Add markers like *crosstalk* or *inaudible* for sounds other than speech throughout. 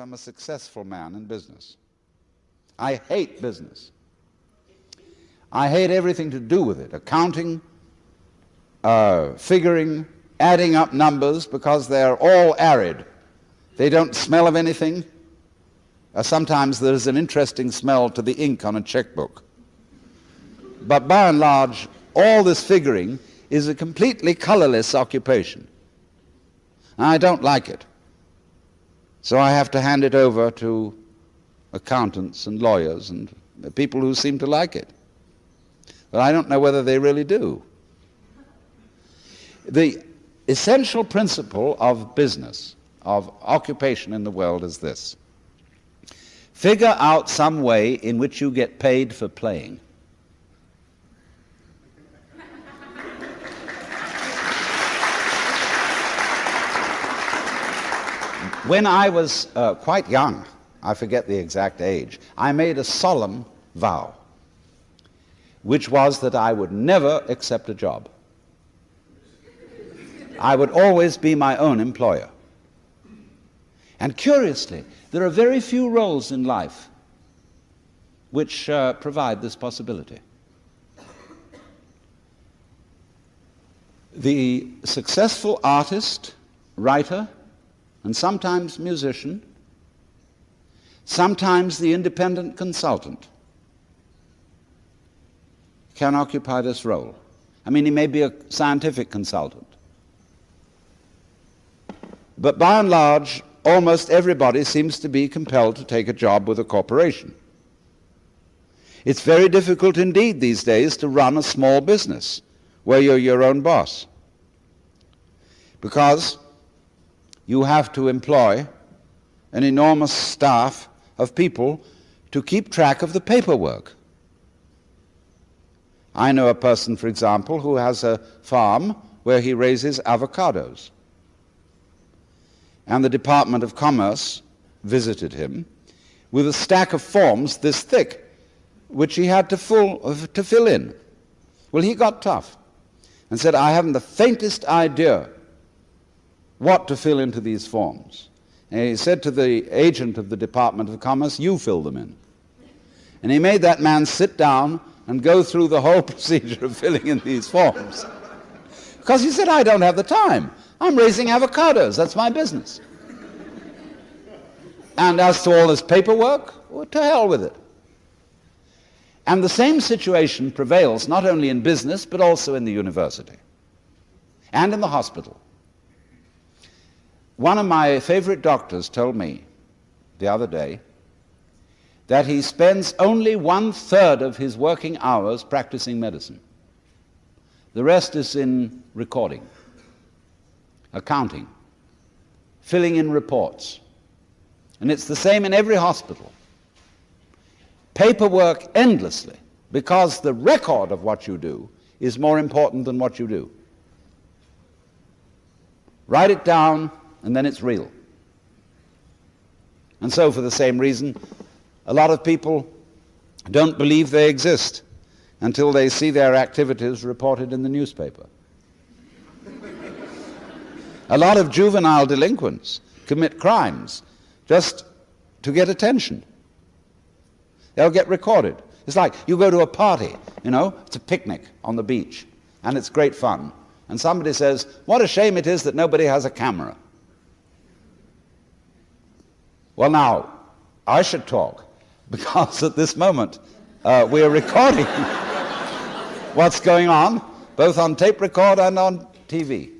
I'm a successful man in business. I hate business. I hate everything to do with it accounting, uh, figuring, adding up numbers because they're all arid. They don't smell of anything. Uh, sometimes there's an interesting smell to the ink on a checkbook. But by and large, all this figuring is a completely colorless occupation. I don't like it. So I have to hand it over to accountants and lawyers and people who seem to like it. But I don't know whether they really do. The essential principle of business, of occupation in the world is this. Figure out some way in which you get paid for playing. When I was uh, quite young, I forget the exact age, I made a solemn vow, which was that I would never accept a job. I would always be my own employer. And curiously, there are very few roles in life which uh, provide this possibility. The successful artist, writer, and sometimes musician, sometimes the independent consultant can occupy this role. I mean, he may be a scientific consultant. But by and large, almost everybody seems to be compelled to take a job with a corporation. It's very difficult indeed these days to run a small business where you're your own boss. Because you have to employ an enormous staff of people to keep track of the paperwork. I know a person, for example, who has a farm where he raises avocados. And the Department of Commerce visited him with a stack of forms this thick, which he had to, full, to fill in. Well, he got tough and said, I haven't the faintest idea what to fill into these forms. And he said to the agent of the Department of Commerce, You fill them in. And he made that man sit down and go through the whole *laughs* procedure of filling in these forms. Because he said, I don't have the time. I'm raising avocados, that's my business. and as to all this paperwork, well, to hell with it. And the same situation prevails not only in business, but also in the university and in the hospital. One of my favorite doctors told me the other day that he spends only one third of his working hours practicing medicine. The rest is in recording, accounting, filling in reports. And it's the same in every hospital. Paperwork endlessly because the record of what you do is more important than what you do. Write it down, and then it's real. And so, for the same reason, a lot of people don't believe they exist until they see their activities reported in the newspaper. a lot of juvenile delinquents commit crimes just to get attention. They'll get recorded. It's like you go to a party, you know, it's a picnic on the beach, and it's great fun. And somebody says, What a shame it is that nobody has a camera. Well, now, I should talk *laughs* because at this moment uh, we are recording *laughs* what's going on, both on tape record and on TV.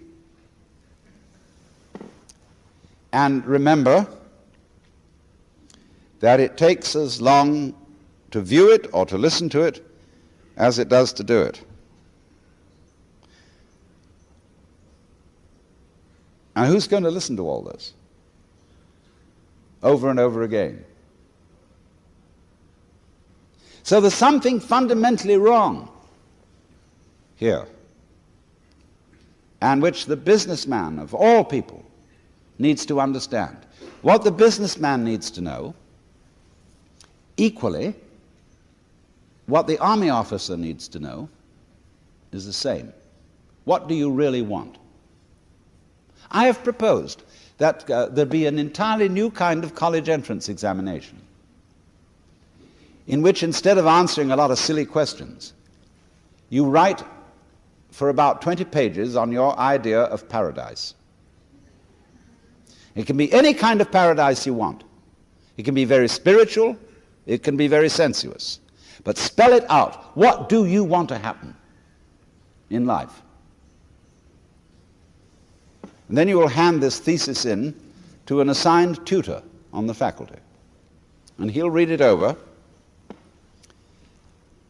And remember that it takes as long to view it or to listen to it as it does to do it. And who's going to listen to all this? Over and over again. So there's something fundamentally wrong here, and which the businessman of all people needs to understand. What the businessman needs to know, equally, what the army officer needs to know, is the same. What do you really want? I have proposed that uh, there'd be an entirely new kind of college entrance examination in which instead of answering a lot of silly questions, you write for about 20 pages on your idea of paradise. It can be any kind of paradise you want. It can be very spiritual, it can be very sensuous. But spell it out. What do you want to happen in life? And then you will hand this thesis in to an assigned tutor on the faculty. And he'll read it over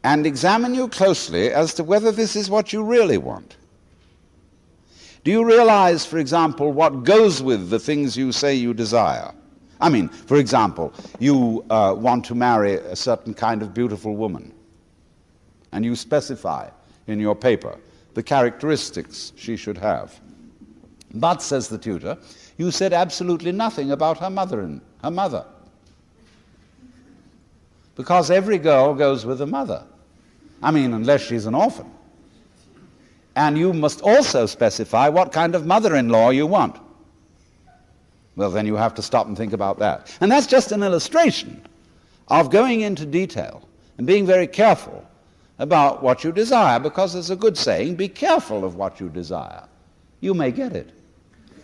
and examine you closely as to whether this is what you really want. Do you realize, for example, what goes with the things you say you desire? I mean, for example, you uh, want to marry a certain kind of beautiful woman, and you specify in your paper the characteristics she should have. But, says the tutor, you said absolutely nothing about her mother and her mother. Because every girl goes with a mother. I mean, unless she's an orphan. And you must also specify what kind of mother-in-law you want. Well, then you have to stop and think about that. And that's just an illustration of going into detail and being very careful about what you desire, because there's a good saying, be careful of what you desire. You may get it.